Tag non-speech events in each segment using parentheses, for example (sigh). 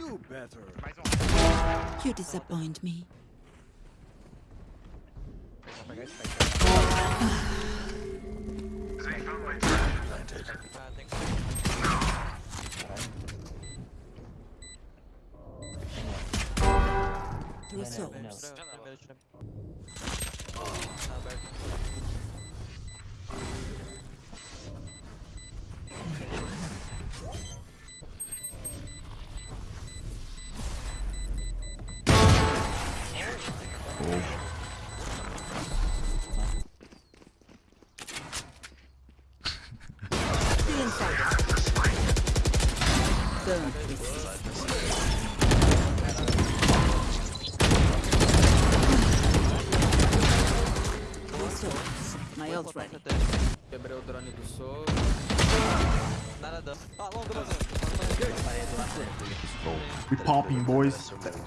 Do better. You disappoint me. Vamos ready. Quebrei o drone do soro. Nada dano. Ah, longo, longo. We popping, boys.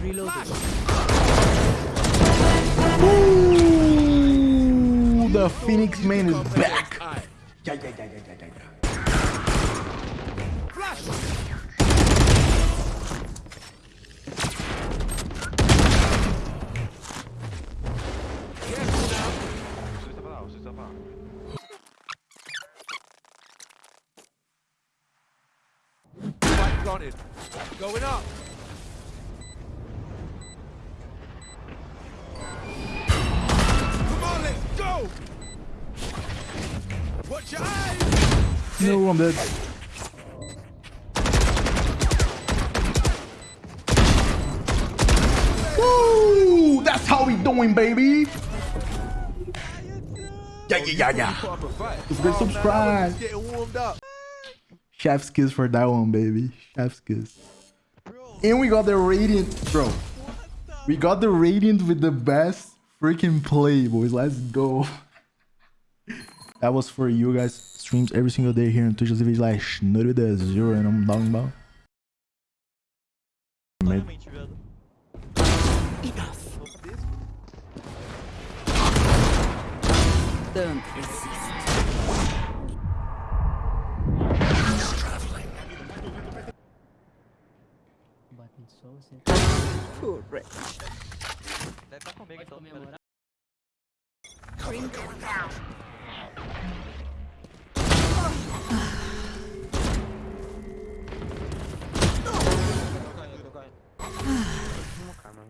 Reloading. Ooh, the Phoenix man is back. Yeah, yeah, yeah, yeah, yeah, yeah, yeah. Flash. Careful now. Spike planted. Going up. No, I'm dead. Woo! That's how we doing, baby. Yeah, yeah, yeah, yeah. Proper fight. Let's go subscribe. It's getting warmed up. Chef's kiss for that one, baby. Chef's kiss. And we got the radiant, bro. We got the radiant with the best freaking play, boys. Let's go. that was for you guys. Streams every single day here on Twitch. Slash like Snurry zero and I'm talking about. Enough. Batendo só você. Deve estar tá comigo então. Comemorar. Bring down.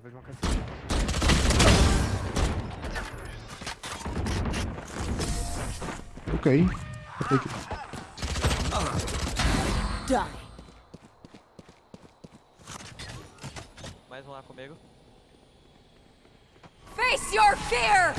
Vejo uma. Ok. Die. Comigo. Face your fear!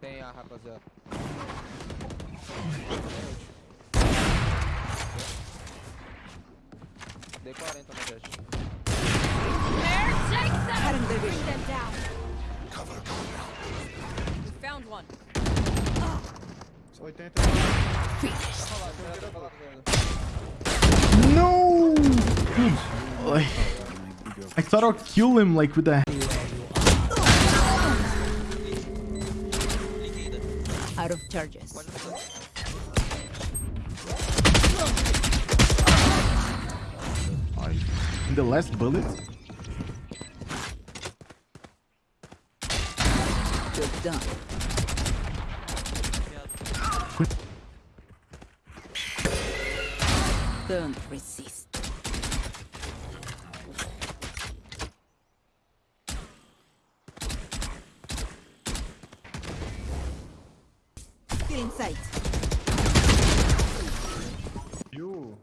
Tem a rapaziada. Dei 40 no dash. Cutting the ring. Found one. No! Dude, I thought I'll kill him like with the Out of charges. The last bullet. You're done. Don't resist. Still in sight. You.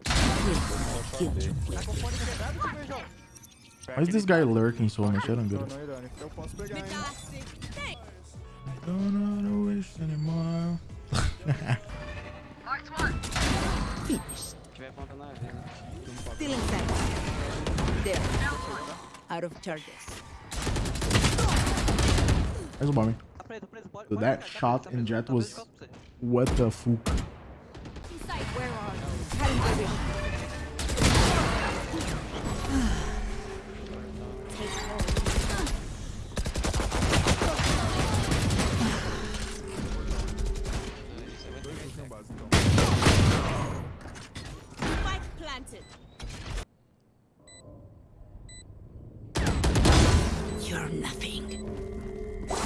Why is this guy lurking so much? I don't get it. não, irônico. Eu posso pegar, hein? Don't wish anymore. Finished. tiver ponta na vida. Still in. There. Out of charges. Mas o bomb. Tá preso, preso. Pode, Dude, pode that shot in Jett was- de costas pra você. What the fuck? You're nothing. (laughs)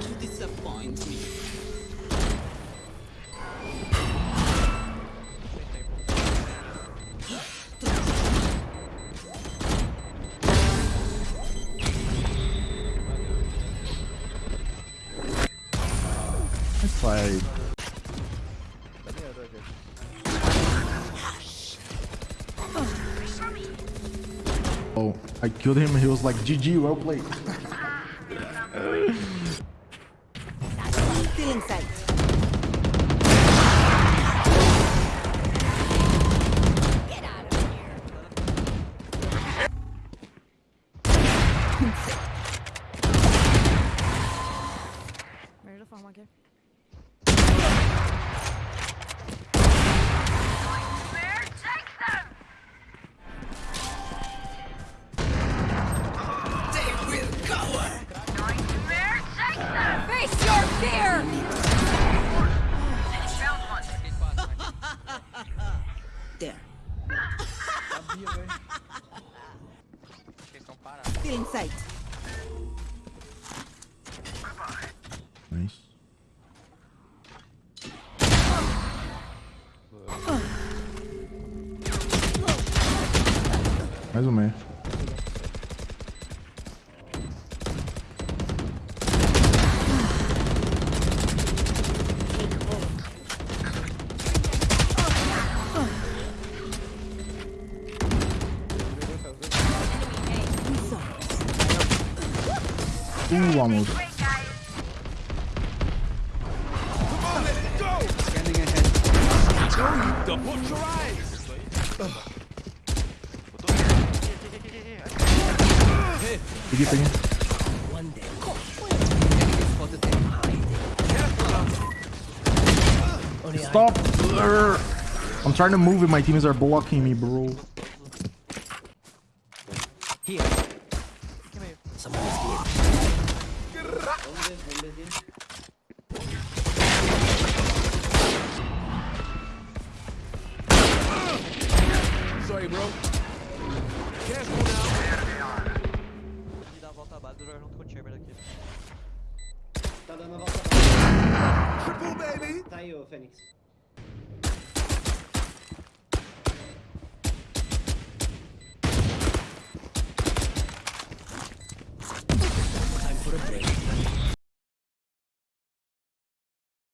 You disappoint me. Tá, gente. Oh, I killed him. He was like, GG, well played. (laughs) In sight. Sabia, velho. Vocês estão parados. Feeling sight. Ah. Mais um meio. Don't put your eyes. Peguei, peguei. Stop! I'm trying to move and my teammates are blocking me, bro. Sorry, bro. Careful now. E dá a volta base do jogar junto com o Chamber aqui. Tá dando a volta pra Triple, baby. Tá aí, ô Fênix.